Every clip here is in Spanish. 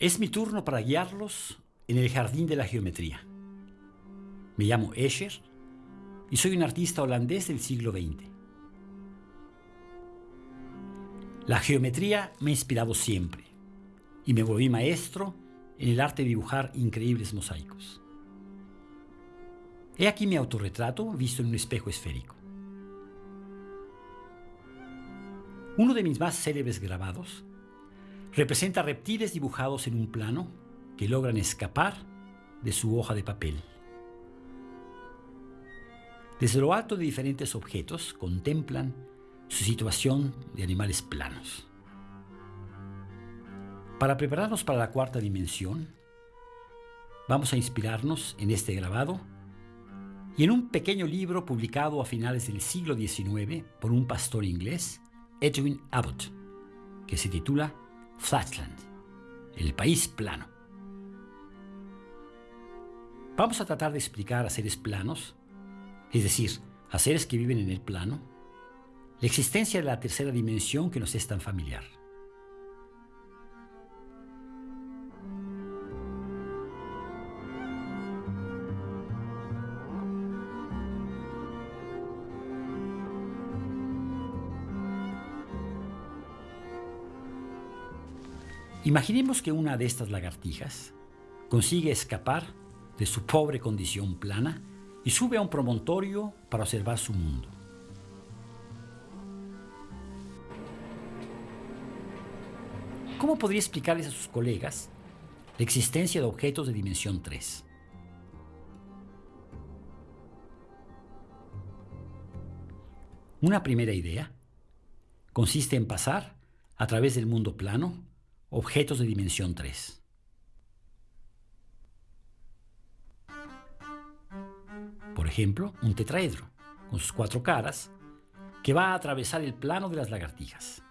Es mi turno para guiarlos en el jardín de la geometría. Me llamo Escher y soy un artista holandés del siglo XX. La geometría me ha inspirado siempre y me volví maestro en el arte de dibujar increíbles mosaicos. He aquí mi autorretrato visto en un espejo esférico. Uno de mis más célebres grabados representa reptiles dibujados en un plano que logran escapar de su hoja de papel. Desde lo alto de diferentes objetos contemplan su situación de animales planos. Para prepararnos para la cuarta dimensión, vamos a inspirarnos en este grabado y en un pequeño libro publicado a finales del siglo XIX por un pastor inglés, Edwin Abbott, que se titula Flatland, el país plano. Vamos a tratar de explicar a seres planos, es decir, a seres que viven en el plano, la existencia de la tercera dimensión que nos es tan familiar. Imaginemos que una de estas lagartijas consigue escapar de su pobre condición plana y sube a un promontorio para observar su mundo. ¿Cómo podría explicarles a sus colegas la existencia de objetos de dimensión 3? Una primera idea consiste en pasar a través del mundo plano objetos de dimensión 3. Por ejemplo, un tetraedro, con sus cuatro caras, que va a atravesar el plano de las lagartijas.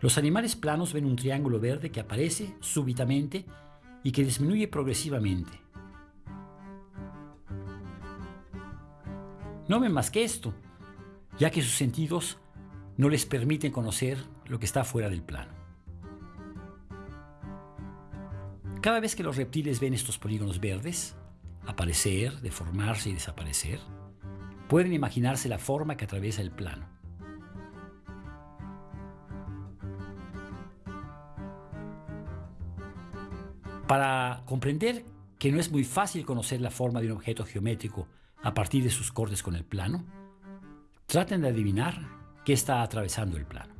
Los animales planos ven un triángulo verde que aparece súbitamente y que disminuye progresivamente. No ven más que esto, ya que sus sentidos no les permiten conocer lo que está fuera del plano. Cada vez que los reptiles ven estos polígonos verdes, aparecer, deformarse y desaparecer, pueden imaginarse la forma que atraviesa el plano. Para comprender que no es muy fácil conocer la forma de un objeto geométrico a partir de sus cortes con el plano, Traten de adivinar qué está atravesando el plano.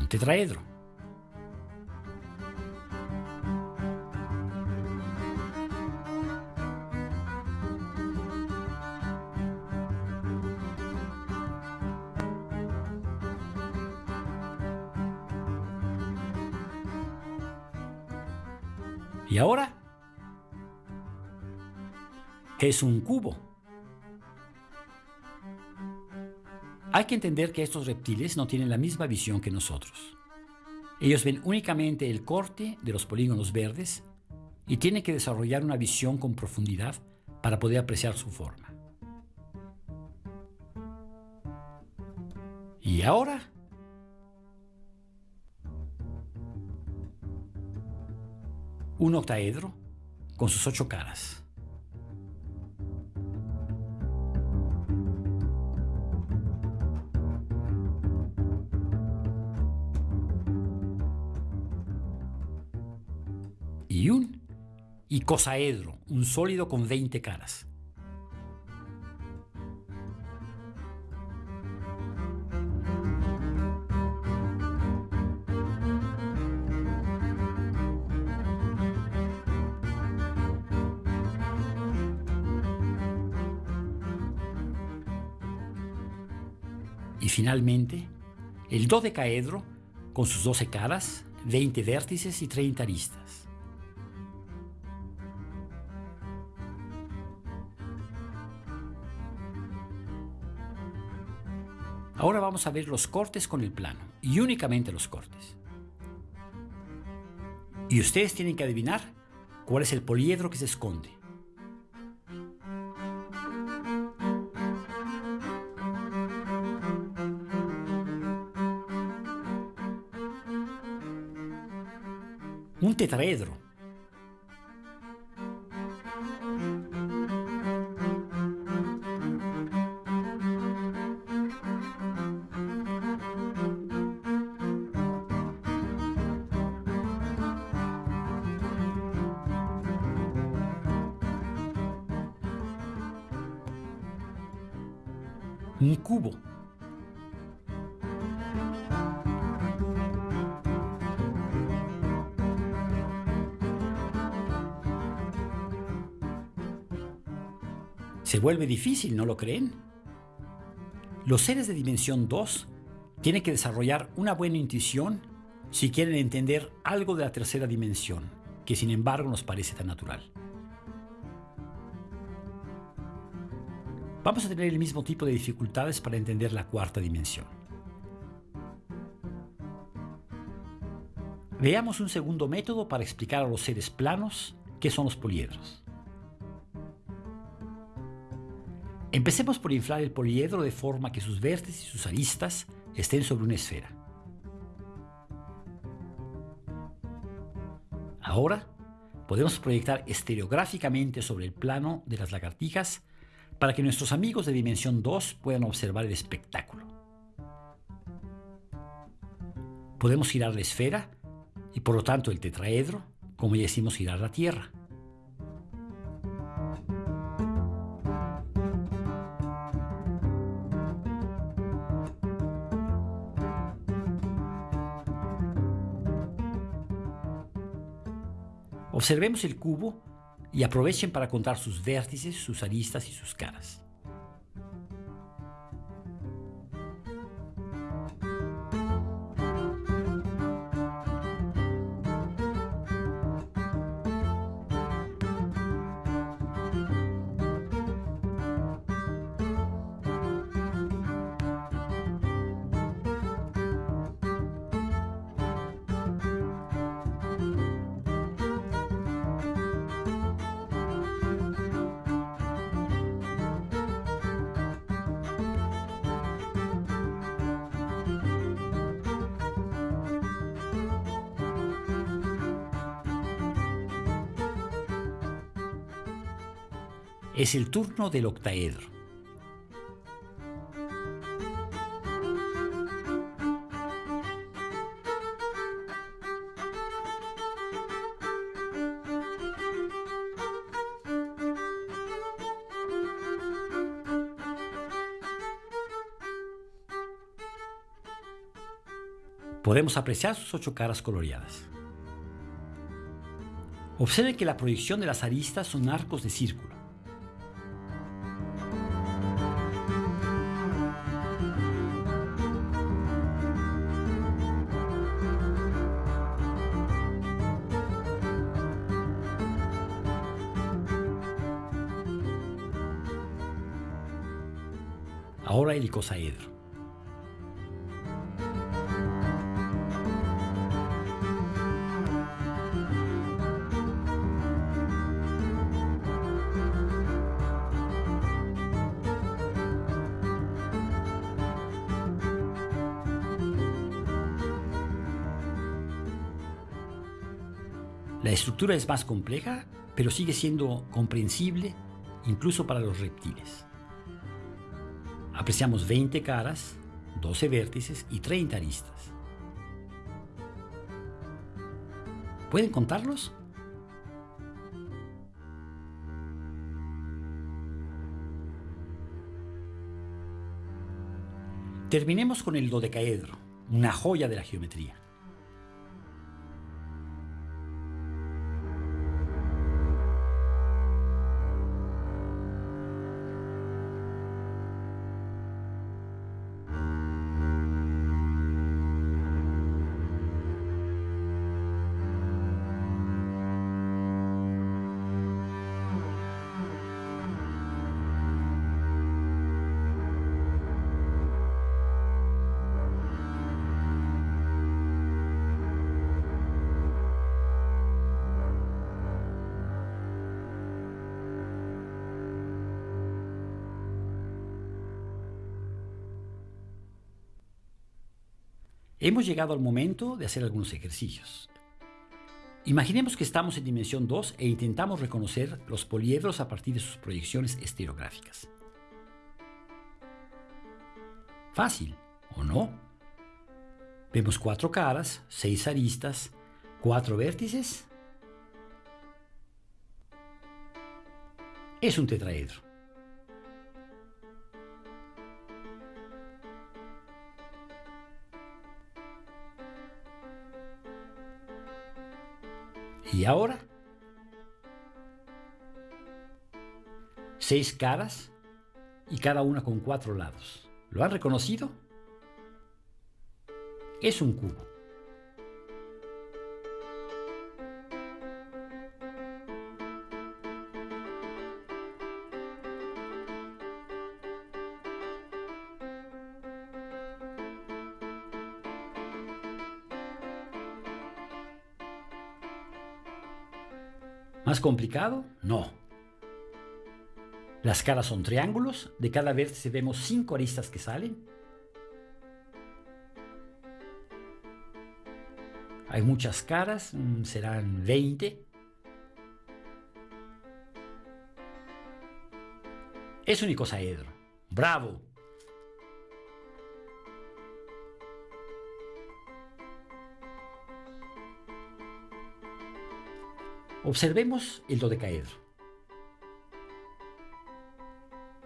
Un tetraedro. ¿Y ahora? ¿Qué es un cubo? Hay que entender que estos reptiles no tienen la misma visión que nosotros. Ellos ven únicamente el corte de los polígonos verdes y tienen que desarrollar una visión con profundidad para poder apreciar su forma. ¿Y ahora? Un octaedro con sus ocho caras. Y un icosaedro, un sólido con 20 caras. Y finalmente, el dodecaedro con sus 12 caras, 20 vértices y 30 aristas. Ahora vamos a ver los cortes con el plano, y únicamente los cortes. Y ustedes tienen que adivinar cuál es el poliedro que se esconde. Un tetraedro. Un cubo. Se vuelve difícil, ¿no lo creen? Los seres de dimensión 2 tienen que desarrollar una buena intuición si quieren entender algo de la tercera dimensión, que sin embargo nos parece tan natural. Vamos a tener el mismo tipo de dificultades para entender la cuarta dimensión. Veamos un segundo método para explicar a los seres planos qué son los poliedros. Empecemos por inflar el poliedro de forma que sus vértices y sus aristas estén sobre una esfera. Ahora podemos proyectar estereográficamente sobre el plano de las lagartijas para que nuestros amigos de Dimensión 2 puedan observar el espectáculo. Podemos girar la esfera y por lo tanto el tetraedro, como ya decimos girar la Tierra. Observemos el cubo y aprovechen para contar sus vértices, sus aristas y sus caras. Es el turno del octaedro. Podemos apreciar sus ocho caras coloreadas. Observen que la proyección de las aristas son arcos de círculo. Ahora el icosaedro. La estructura es más compleja, pero sigue siendo comprensible incluso para los reptiles. Apreciamos 20 caras, 12 vértices y 30 aristas. ¿Pueden contarlos? Terminemos con el dodecaedro, una joya de la geometría. Hemos llegado al momento de hacer algunos ejercicios. Imaginemos que estamos en dimensión 2 e intentamos reconocer los poliedros a partir de sus proyecciones estereográficas. Fácil, ¿o no? Vemos cuatro caras, seis aristas, cuatro vértices. Es un tetraedro. ¿Y ahora? Seis caras y cada una con cuatro lados. ¿Lo han reconocido? Es un cubo. ¿Más complicado? No. Las caras son triángulos, de cada vértice vemos cinco aristas que salen. Hay muchas caras, mm, serán 20. Es un icosaedro. ¡Bravo! Observemos el dodecaedro.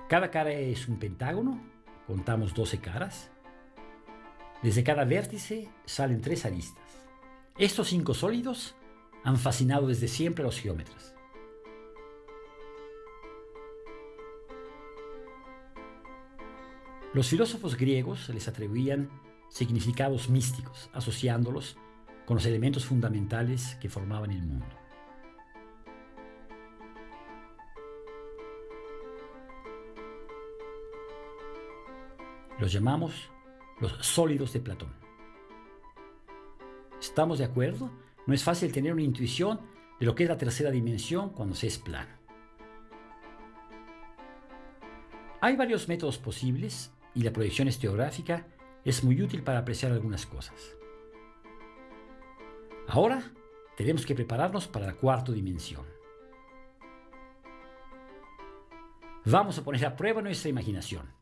Cada cara es un pentágono, contamos 12 caras. Desde cada vértice salen tres aristas. Estos cinco sólidos han fascinado desde siempre a los geómetras. Los filósofos griegos les atribuían significados místicos, asociándolos con los elementos fundamentales que formaban el mundo. Los llamamos los sólidos de Platón. ¿Estamos de acuerdo? No es fácil tener una intuición de lo que es la tercera dimensión cuando se es plano. Hay varios métodos posibles y la proyección estereográfica es muy útil para apreciar algunas cosas. Ahora tenemos que prepararnos para la cuarta dimensión. Vamos a poner a prueba nuestra imaginación.